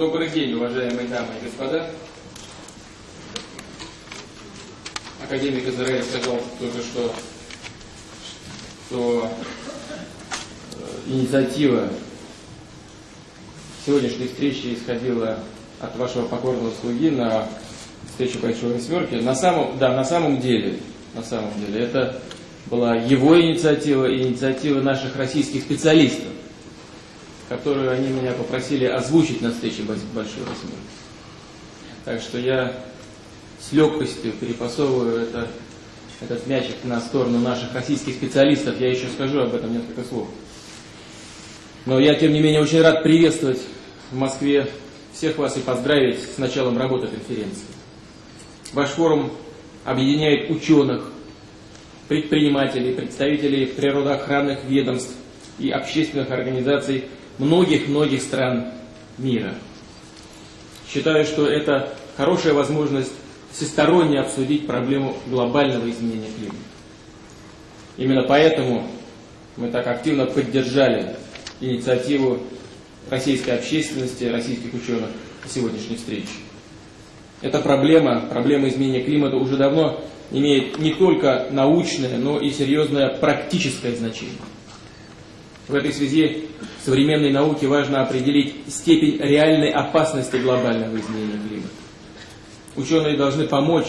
Добрый день, уважаемые дамы и господа. Академик Израиль сказал только что, что э, инициатива сегодняшней встречи исходила от вашего покорного слуги на встречу Большой Восьмерки. На самом, да, на самом деле, на самом деле, это была его инициатива и инициатива наших российских специалистов, которую они меня попросили озвучить на встрече Большой Восьмерки. Так что я с легкостью перепасовываю это, этот мячик на сторону наших российских специалистов. Я еще скажу об этом несколько слов. Но я, тем не менее, очень рад приветствовать в Москве всех вас и поздравить с началом работы конференции. Ваш форум объединяет ученых, предпринимателей, представителей природоохранных ведомств и общественных организаций многих-многих стран мира. Считаю, что это хорошая возможность всесторонне обсудить проблему глобального изменения климата. Именно поэтому мы так активно поддержали инициативу российской общественности, российских ученых сегодняшней встречи. Эта проблема, проблема изменения климата уже давно имеет не только научное, но и серьезное практическое значение. В этой связи современной науке важно определить степень реальной опасности глобального изменения климата. Ученые должны помочь,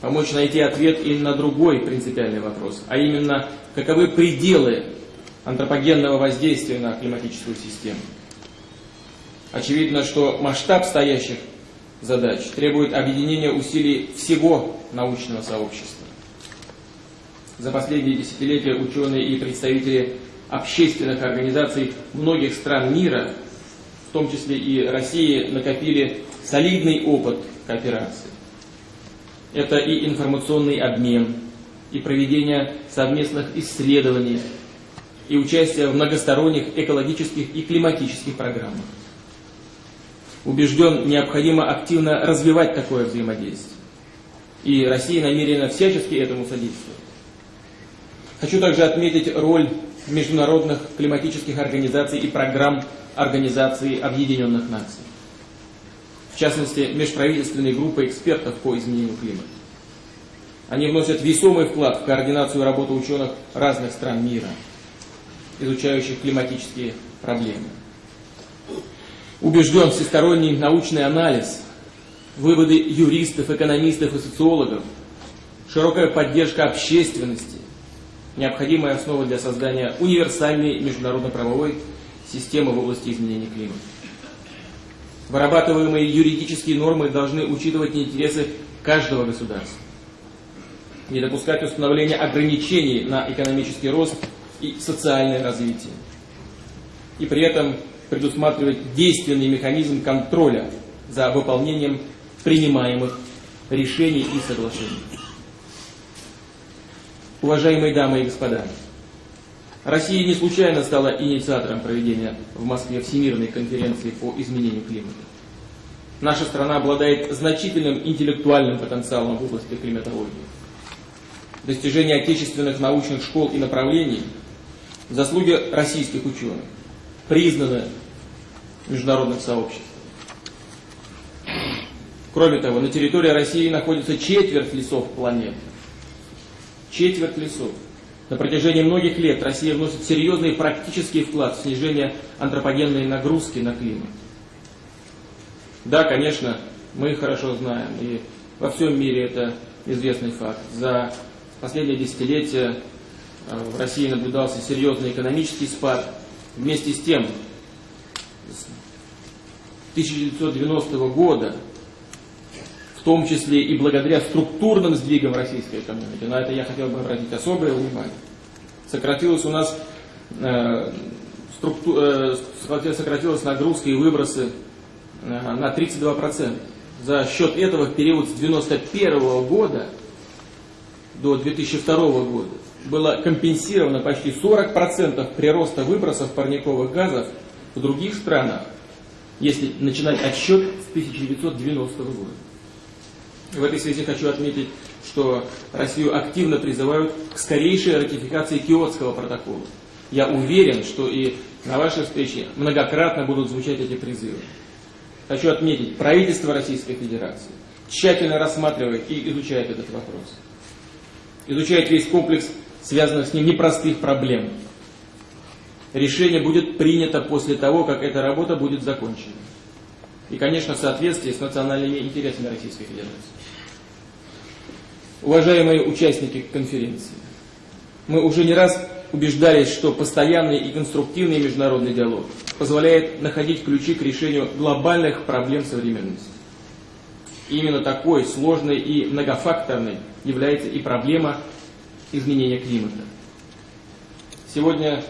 помочь найти ответ и на другой принципиальный вопрос, а именно, каковы пределы антропогенного воздействия на климатическую систему. Очевидно, что масштаб стоящих задач требует объединения усилий всего научного сообщества. За последние десятилетия ученые и представители общественных организаций многих стран мира, в том числе и России, накопили солидный опыт кооперации. Это и информационный обмен, и проведение совместных исследований, и участие в многосторонних экологических и климатических программах. Убежден, необходимо активно развивать такое взаимодействие. И Россия намерена всячески этому содействовать. Хочу также отметить роль международных климатических организаций и программ Организации Объединенных Наций. В частности, межправительственной группы экспертов по изменению климата. Они вносят весомый вклад в координацию работы ученых разных стран мира – изучающих климатические проблемы. Убежден всесторонний научный анализ, выводы юристов, экономистов и социологов, широкая поддержка общественности, необходимая основа для создания универсальной международно-правовой системы в области изменения климата. Вырабатываемые юридические нормы должны учитывать интересы каждого государства. Не допускать установления ограничений на экономический рост и социальное развитие. И при этом предусматривать действенный механизм контроля за выполнением принимаемых решений и соглашений. Уважаемые дамы и господа, Россия не случайно стала инициатором проведения в Москве Всемирной конференции по изменению климата. Наша страна обладает значительным интеллектуальным потенциалом в области климатологии. Достижение отечественных научных школ и направлений – заслуги российских ученых, признаны международным сообществом. Кроме того, на территории России находится четверть лесов планеты. Четверть лесов. На протяжении многих лет Россия вносит серьезный практический вклад в снижение антропогенной нагрузки на климат. Да, конечно, мы хорошо знаем, и во всем мире это известный факт. За последние десятилетия Э, в России наблюдался серьезный экономический спад. Вместе с тем, с 1990 года, том числе и благодаря структурным сдвигам российской экономики, на это я хотел бы обратить особое внимание, сократилась у нас э, структу, э, сократилась нагрузка и выбросы э, на 32%. За счет этого в период с 1991 года до 2002 года было компенсировано почти 40% прироста выбросов парниковых газов в других странах, если начинать отсчет с 1990 года. В этой связи хочу отметить, что Россию активно призывают к скорейшей ратификации Киотского протокола. Я уверен, что и на вашей встрече многократно будут звучать эти призывы. хочу отметить, правительство Российской Федерации тщательно рассматривает и изучает этот вопрос. Изучает весь комплекс связанных с ним непростых проблем. Решение будет принято после того, как эта работа будет закончена. И, конечно, в соответствии с национальными интересами Российской Федерации. Уважаемые участники конференции, мы уже не раз убеждались, что постоянный и конструктивный международный диалог позволяет находить ключи к решению глобальных проблем современности. Именно такой сложной и многофакторной является и проблема изменения климата. Сегодня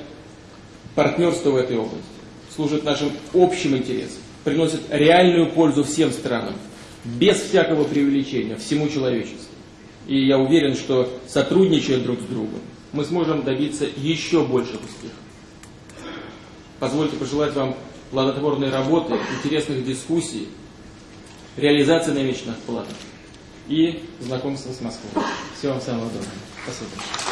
партнерство в этой области служит нашим общим интересам, приносит реальную пользу всем странам, без всякого преувеличения, всему человечеству. И я уверен, что сотрудничая друг с другом, мы сможем добиться еще больших успехов. Позвольте пожелать вам плодотворной работы, интересных дискуссий, реализации намеченных планов и знакомства с Москвой. Всего вам самого доброго. Спасибо.